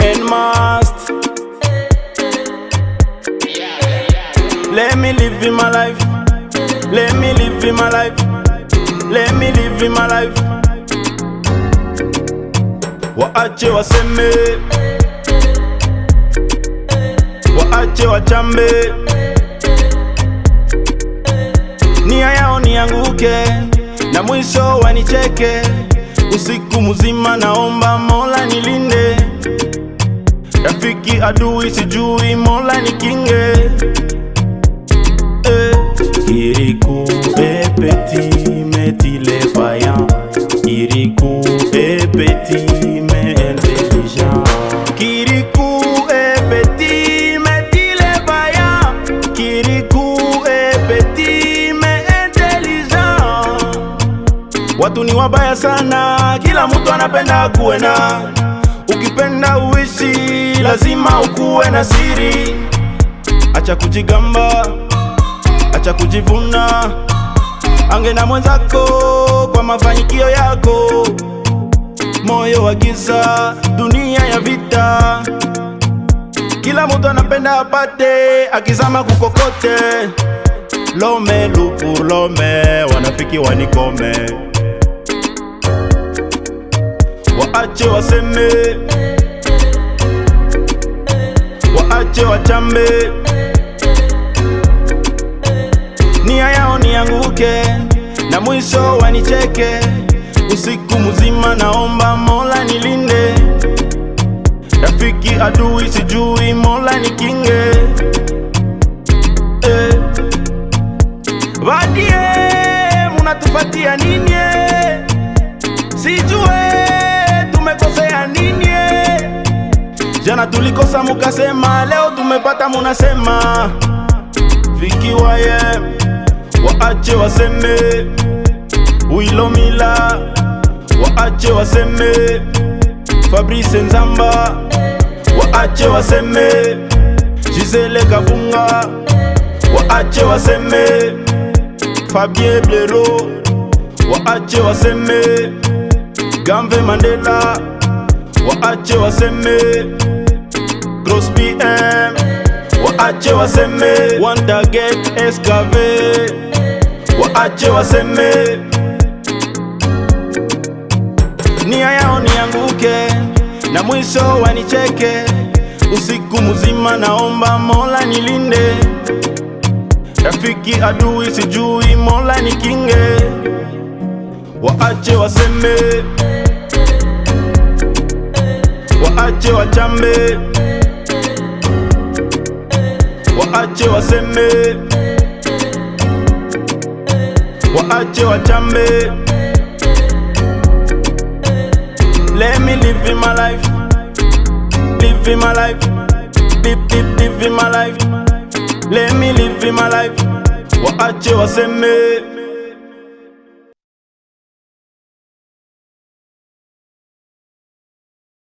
and must. Let me live in my life. Let me live in my life. Let me live in my life. Waache waseme, waache wachambe, nia yao nianguke na mwisho wanicheke. Usiku mzima naomba Mola nilinde, rafiki adui sijui, Mola nikinge. Watu ni wabaya sana, kila mtu anapenda kuwe na. Ukipenda uishi, lazima ukuwe na siri. Acha kujigamba, acha kujivuna, ange na mwenzako kwa mafanikio yako. Moyo wa giza, dunia ya vita, kila mtu anapenda apate, akizama kukokote. Lome lupu lome, wanafiki wanikome, waache waseme, waache wachambe nia yao nianguke na mwisho wanicheke. Usiku mzima naomba Mola nilinde, rafiki adui sijui, Mola nikinge. Eh. Vadie munatufatia nini? eh? Jana tulikosa mukasema, leo tumepata munasema. Vikiwaye waache waseme. Wilomila waache waseme. Fabrice Nzamba waache waseme. Gisele Kavunga waache waseme. Fabien Blero waache waseme. Gamve Mandela waache waseme PM waache waseme Wandaget Escave waache waseme. Nia yao nianguke na mwisho wanicheke. Usiku mzima naomba Mola nilinde, rafiki adui sijui, Mola nikinge. Waache waseme, waache wachambe, waache waseme, waache wachambe. Let me live in my life, live in my life, live, live, live in my life. Let me live in my life. Waache waseme,